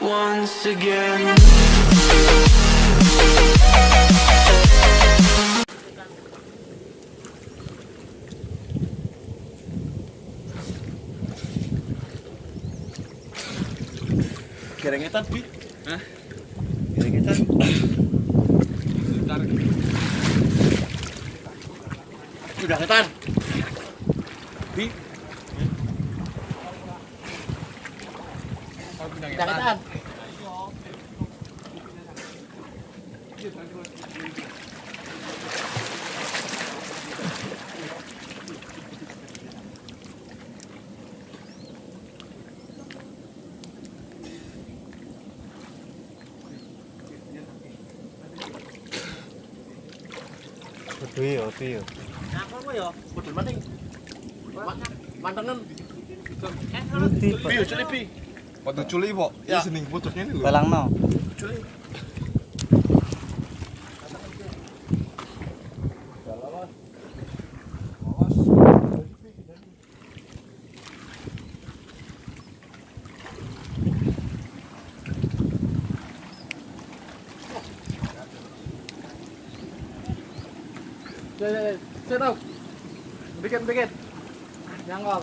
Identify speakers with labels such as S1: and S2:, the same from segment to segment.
S1: once again.
S2: Gerengetan, Bi.
S3: Hah?
S2: Gerengetan.
S3: Bentar.
S2: Udah ketan. Bi. Udah ketan.
S4: Duwe yo, duwe yo.
S2: Apa kok ya? Bodol maning. Mantenan.
S4: Ngerti,
S2: Bi, culi bi.
S3: Waktu culi, Pak.
S2: Ya.
S3: Seneng putusnya ini lho.
S4: Balangno.
S2: Culi. Saya tahu. Bikin, bikin. Nyangkol.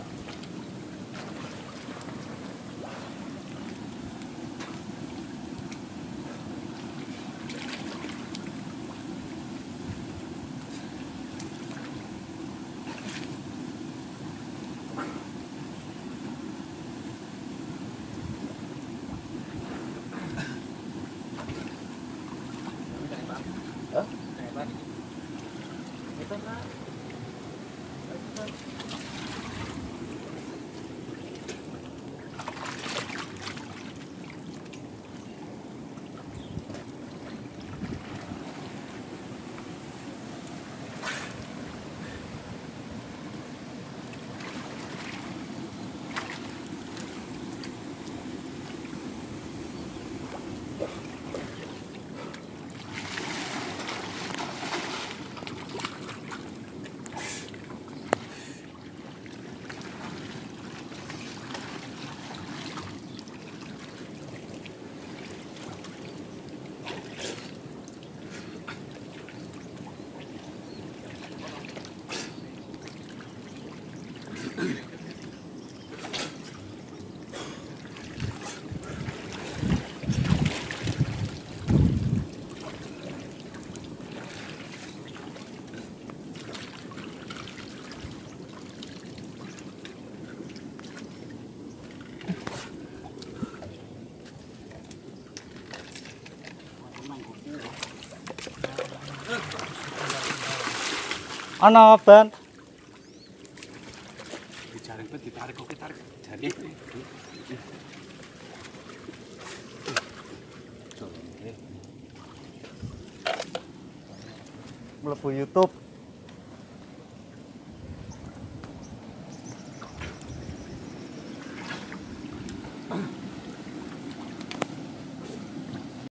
S3: on off then. sampai ditarik oke tarik. Jadi.
S4: Melebu YouTube.